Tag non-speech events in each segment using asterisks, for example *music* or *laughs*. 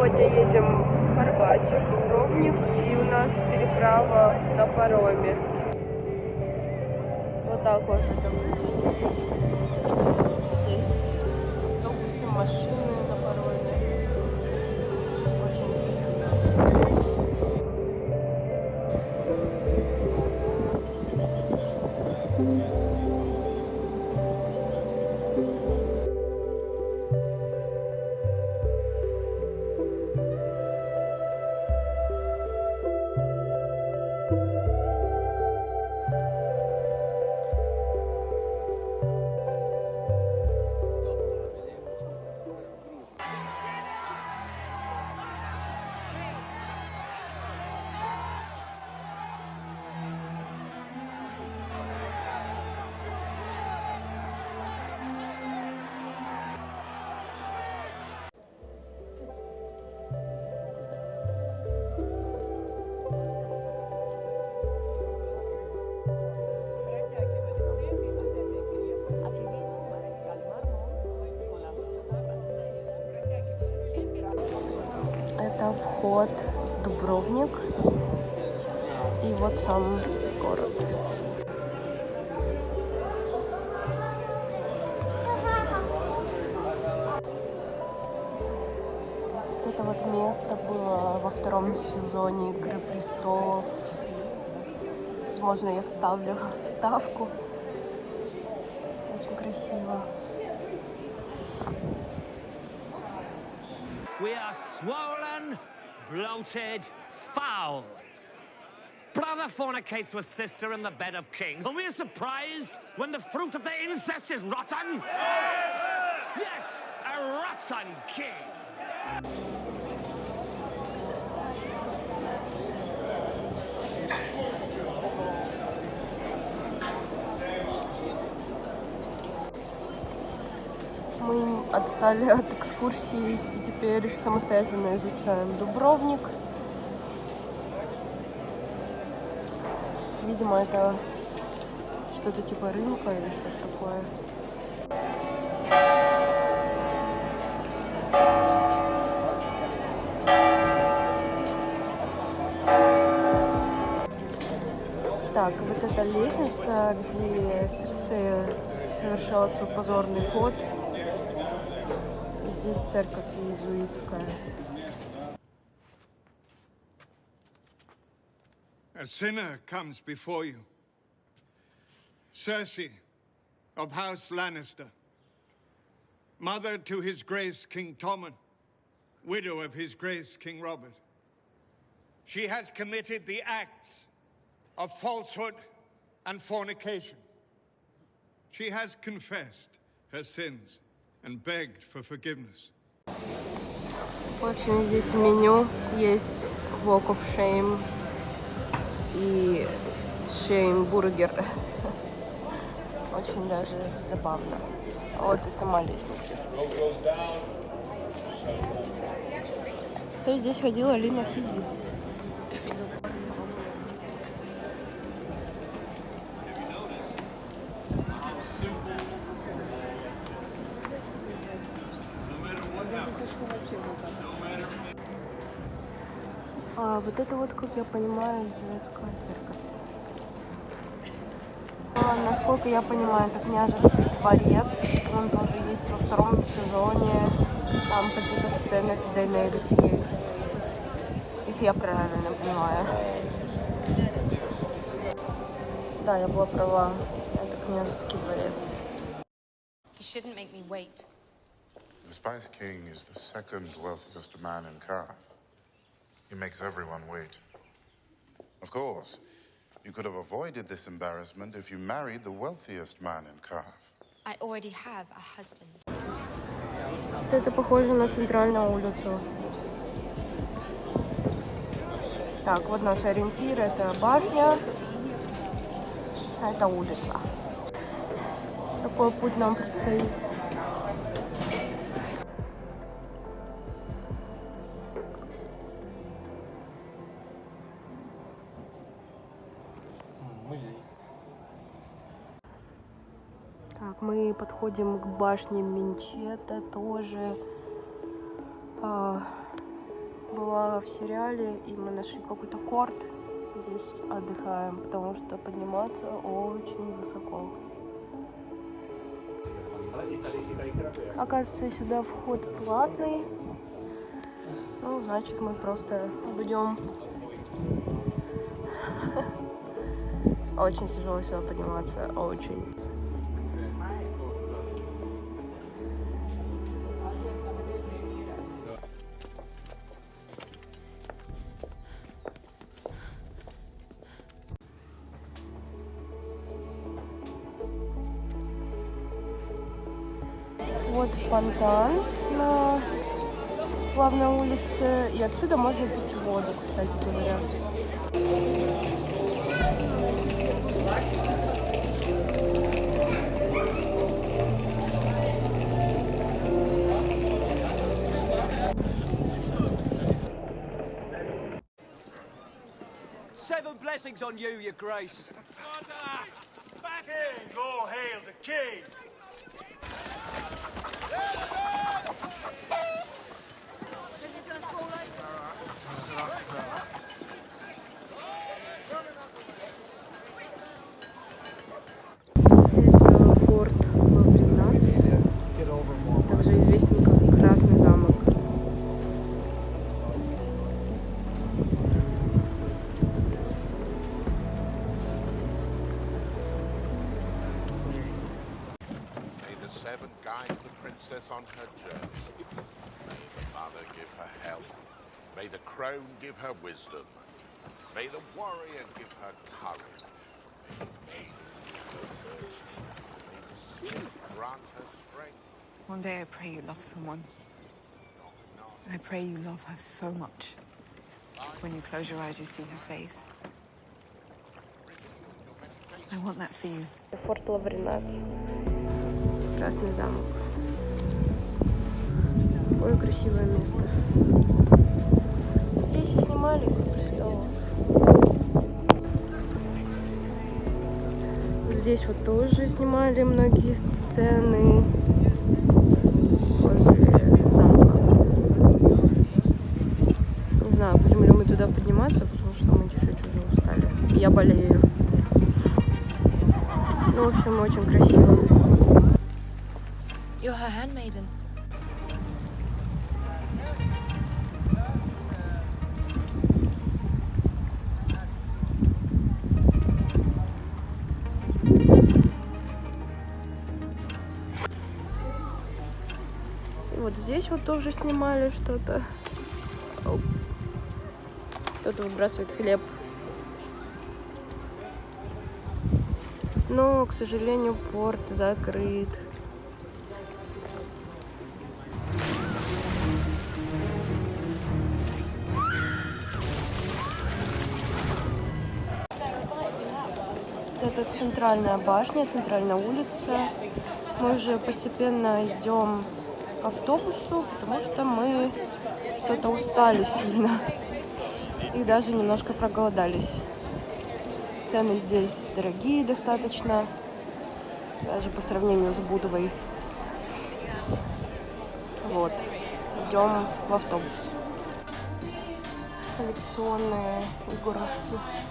сегодня едем в Хорватию, в Дубровник, и у нас переправа на пароме. Вот так вот это выглядит. Здесь автобусы, машины вход в Дубровник. И вот сам город. Вот это вот место было во втором сезоне Игры престолов. Возможно, я вставлю вставку. Очень красиво. We are swollen, bloated, foul. Brother fornicates with sister in the bed of kings. And we are surprised when the fruit of their incest is rotten? Yes, a rotten king. Отстали от экскурсии и теперь самостоятельно изучаем Дубровник. Видимо, это что-то типа рынка или что-то такое. Так, вот эта лестница, где Серсея совершала свой позорный ход. И здесь церковь иезуитская. A sinner comes before you. Cersei of House Lannister, mother to His Grace King Tommen, widow of His Grace King Robert. She has committed the acts of falsehood and fornication. She has confessed her sins В общем, здесь в меню есть Walk of Shame и Shame Бургер. Очень даже забавно. Вот и сама лестница. То есть здесь ходила Лина Хиди. А вот это вот, как я понимаю, Зеленская церковь. А, насколько я понимаю, это княжеский дворец. Он тоже есть во втором сезоне. Там какие-то сцены с Дейнерис есть. Если я правильно понимаю. Да, я была права. Это княжеский дворец. He shouldn't make me wait. The Spice King is the second wealthiest man in Karth. He makes everyone wait. Of course, you could have avoided this embarrassment if you married the wealthiest man in Karth. I already have a husband. Вот Это похоже на центральную улицу. Так, вот наш ориентир. Это башня. А это улица. Такой путь нам предстоит. Подходим к башне Минчета тоже. А, была в сериале, и мы нашли какой-то корт. Здесь отдыхаем, потому что подниматься очень высоко. Оказывается, сюда вход платный. Ну, значит, мы просто будем *laughs* Очень тяжело сюда подниматься, очень. Вот фонтан на главной улице. И отсюда можно пить воду, кстати говоря. Seven blessings on you, your grace. the princess on her journey. May the mother give her health. May the crone give her wisdom. May the warrior give her courage. May the maiden give her thirst. May the sea grant her strength. One day I pray you love someone. I pray you love her so much. When you close your eyes, you see her face. I want that for you. Форт Лавринац. Красный замок. Ой, красивое место. Здесь и снимали. Вот Здесь вот тоже снимали многие сцены. Не знаю, ли мы туда подниматься, потому что мы чуть-чуть уже устали. Я болею. Ну, в общем, очень красиво. You're her handmaiden. Здесь вот тоже снимали что-то. Кто-то выбрасывает хлеб. Но, к сожалению, порт закрыт. Это центральная башня, центральная улица. Мы уже постепенно идем к автобусу, потому что мы что-то устали сильно. И даже немножко проголодались. Цены здесь дорогие достаточно, даже по сравнению с Будовой. Вот, идем в автобус. Коллекционные игрушки.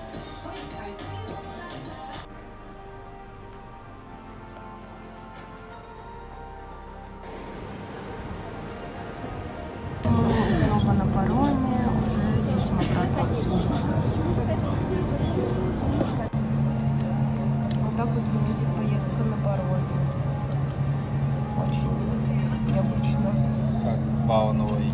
Выглядит поездка на пароме. Очень необычно. Как Вау новый